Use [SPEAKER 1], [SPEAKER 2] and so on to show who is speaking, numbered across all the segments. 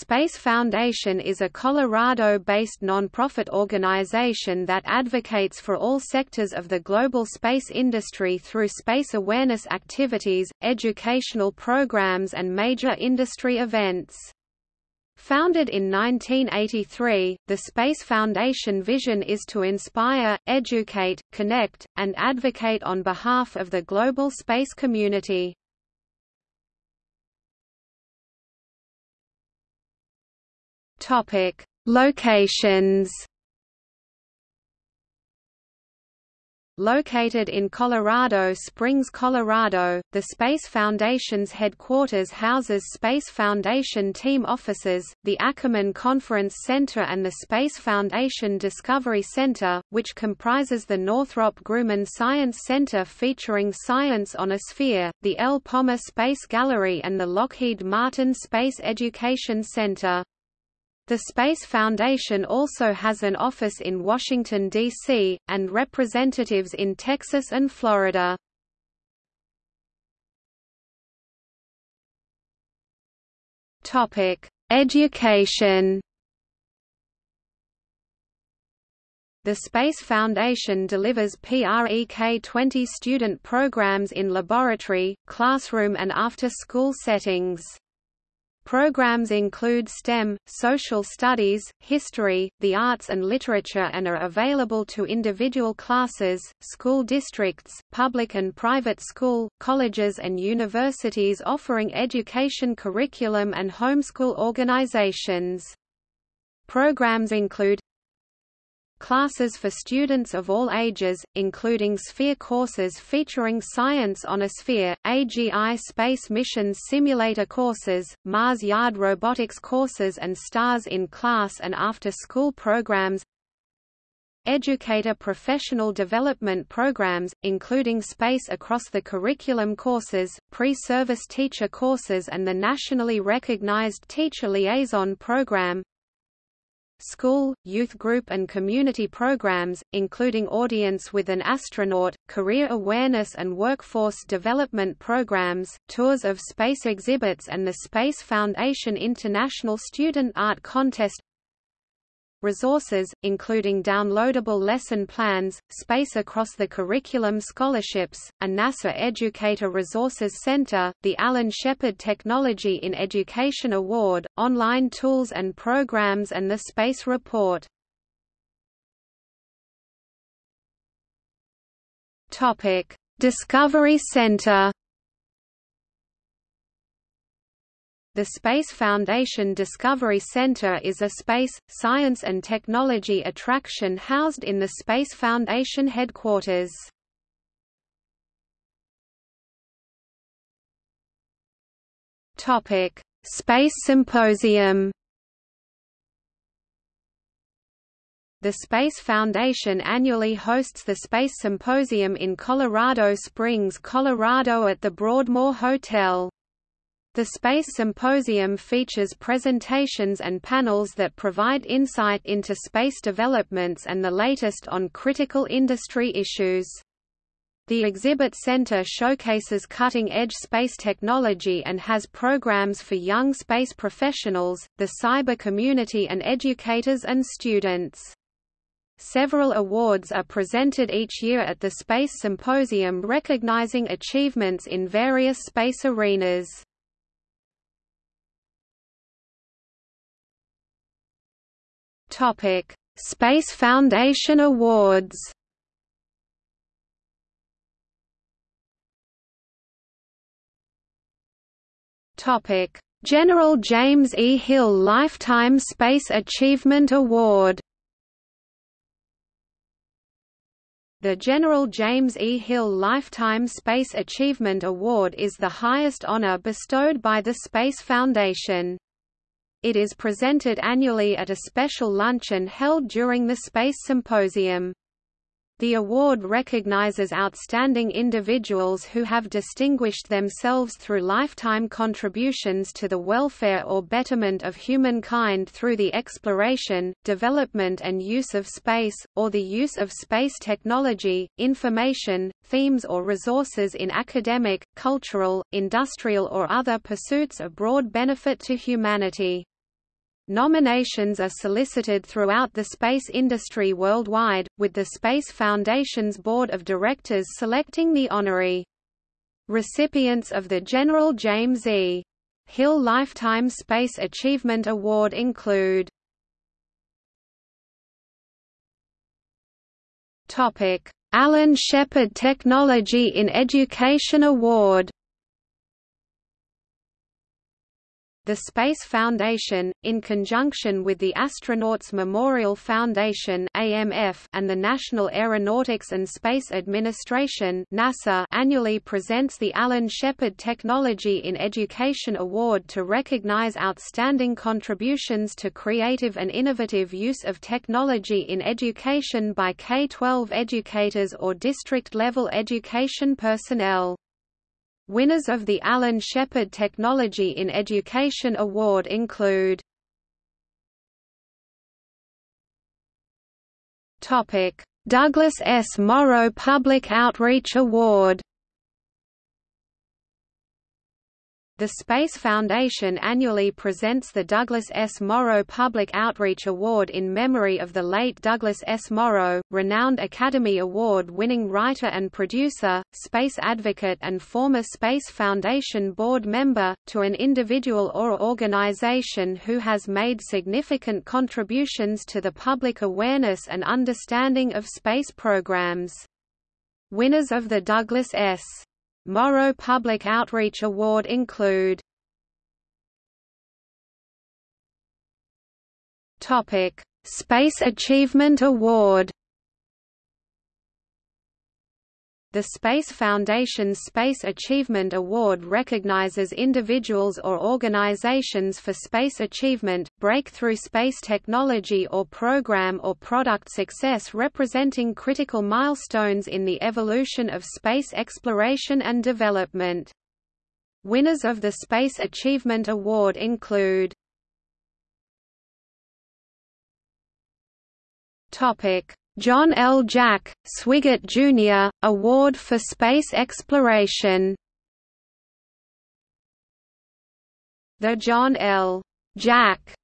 [SPEAKER 1] Space Foundation is a Colorado-based nonprofit organization that advocates for all sectors of the global space industry through space awareness activities, educational programs and major industry events. Founded in 1983, the Space Foundation vision is to inspire, educate, connect, and advocate on behalf of the global space community. Topic: Locations. Located in Colorado Springs, Colorado, the Space Foundation's headquarters houses Space Foundation team offices, the Ackerman Conference Center and the Space Foundation Discovery Center, which comprises the Northrop Grumman Science Center featuring Science on a Sphere, the El Pomar Space Gallery and the Lockheed Martin Space Education Center. The Space Foundation also has an office in Washington, D.C., and representatives in Texas and Florida. Education The Space Foundation delivers PREK 20 student programs in laboratory, classroom and after-school settings. Programs include STEM, social studies, history, the arts and literature and are available to individual classes, school districts, public and private school, colleges and universities offering education curriculum and homeschool organizations. Programs include Classes for students of all ages, including Sphere courses featuring Science on a Sphere, AGI Space Missions Simulator courses, Mars Yard Robotics courses and STARS in class and after-school programs Educator professional development programs, including Space Across the Curriculum courses, pre-service teacher courses and the nationally recognized Teacher Liaison Program school, youth group and community programs, including Audience with an Astronaut, career awareness and workforce development programs, tours of space exhibits and the Space Foundation International Student Art Contest resources, including downloadable lesson plans, space across the curriculum scholarships, a NASA Educator Resources Center, the Alan Shepard Technology in Education Award, online tools and programs and the Space Report. Discovery Center The Space Foundation Discovery Center is a space, science and technology attraction housed in the Space Foundation headquarters. Space Symposium The Space Foundation annually hosts the Space Symposium in Colorado Springs, Colorado at the Broadmoor Hotel. The Space Symposium features presentations and panels that provide insight into space developments and the latest on critical industry issues. The exhibit center showcases cutting-edge space technology and has programs for young space professionals, the cyber community and educators and students. Several awards are presented each year at the Space Symposium recognizing achievements in various space arenas. Topic: Space Foundation Awards. Topic: General James E. Hill Lifetime Space Achievement Award. The General James E. Hill Lifetime Space Achievement Award is the highest honor bestowed by the Space Foundation. It is presented annually at a special luncheon held during the Space Symposium. The award recognizes outstanding individuals who have distinguished themselves through lifetime contributions to the welfare or betterment of humankind through the exploration, development and use of space, or the use of space technology, information, themes or resources in academic, cultural, industrial or other pursuits of broad benefit to humanity. Nominations are solicited throughout the space industry worldwide, with the Space Foundation's Board of Directors selecting the honorary. Recipients of the General James E. Hill Lifetime Space Achievement Award include Alan Shepard Technology in Education Award The Space Foundation, in conjunction with the Astronauts Memorial Foundation (AMF) and the National Aeronautics and Space Administration (NASA), annually presents the Alan Shepard Technology in Education Award to recognize outstanding contributions to creative and innovative use of technology in education by K-12 educators or district-level education personnel. Winners of the Alan Shepard Technology in Education Award include Douglas S. Morrow Public Outreach Award The Space Foundation annually presents the Douglas S. Morrow Public Outreach Award in memory of the late Douglas S. Morrow, renowned Academy Award-winning writer and producer, space advocate and former Space Foundation board member, to an individual or organization who has made significant contributions to the public awareness and understanding of space programs. Winners of the Douglas S. Morrow Public Outreach Award include Topic: Space Achievement Award The Space Foundation's Space Achievement Award recognizes individuals or organizations for space achievement, breakthrough space technology or program or product success representing critical milestones in the evolution of space exploration and development. Winners of the Space Achievement Award include John L. Jack, Swigert Jr., Award for Space Exploration The John L. Jack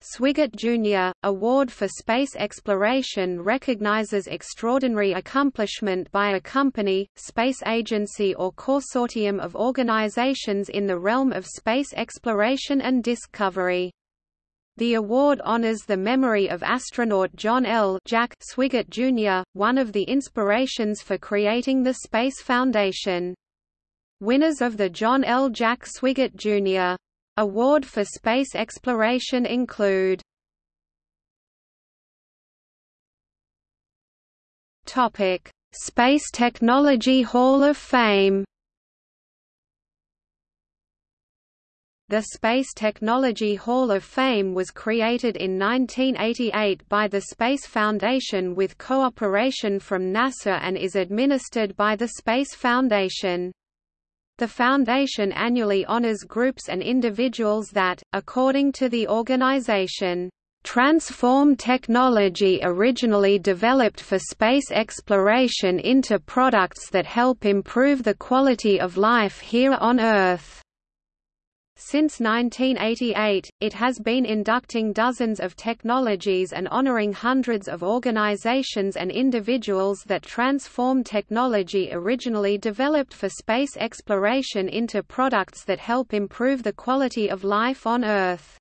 [SPEAKER 1] Swigert Jr. Award for Space Exploration recognizes extraordinary accomplishment by a company, space agency or consortium of organizations in the realm of space exploration and discovery. The award honors the memory of astronaut John L. Jack Swigert Jr., one of the inspirations for creating the Space Foundation. Winners of the John L. Jack Swigert Jr. Award for Space Exploration include Space Technology Hall of Fame The Space Technology Hall of Fame was created in 1988 by the Space Foundation with cooperation from NASA and is administered by the Space Foundation. The Foundation annually honors groups and individuals that, according to the organization, transform technology originally developed for space exploration into products that help improve the quality of life here on Earth. Since 1988, it has been inducting dozens of technologies and honoring hundreds of organizations and individuals that transform technology originally developed for space exploration into products that help improve the quality of life on Earth.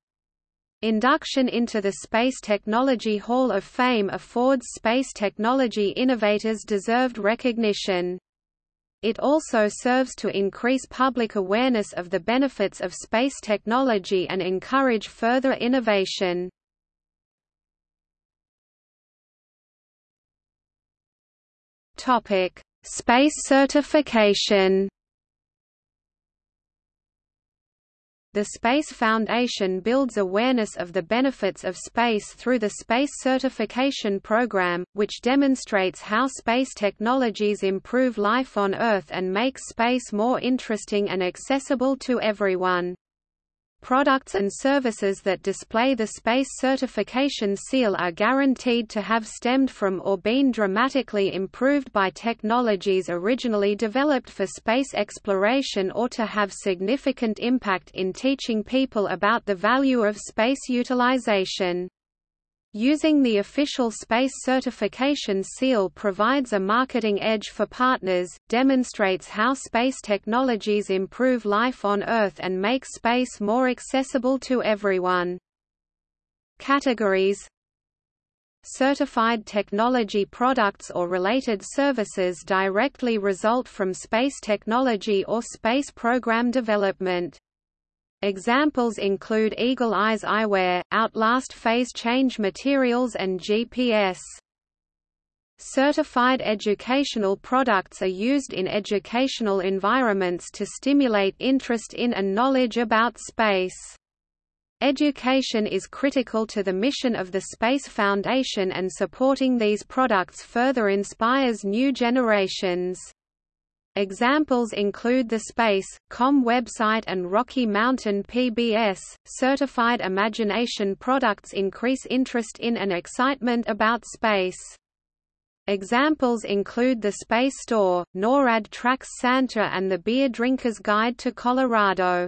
[SPEAKER 1] Induction into the Space Technology Hall of Fame affords space technology innovators deserved recognition. It also serves to increase public awareness of the benefits of space technology and encourage further innovation. Topic: Space certification. The Space Foundation builds awareness of the benefits of space through the Space Certification Program, which demonstrates how space technologies improve life on Earth and make space more interesting and accessible to everyone. Products and services that display the space certification seal are guaranteed to have stemmed from or been dramatically improved by technologies originally developed for space exploration or to have significant impact in teaching people about the value of space utilization. Using the official space certification seal provides a marketing edge for partners, demonstrates how space technologies improve life on Earth and make space more accessible to everyone. Categories Certified technology products or related services directly result from space technology or space program development. Examples include Eagle Eyes eyewear, Outlast phase change materials and GPS. Certified educational products are used in educational environments to stimulate interest in and knowledge about space. Education is critical to the mission of the Space Foundation and supporting these products further inspires new generations. Examples include the Space.com website and Rocky Mountain PBS. Certified Imagination products increase interest in and excitement about space. Examples include the Space Store, NORAD Tracks Santa and the Beer Drinker's Guide to Colorado.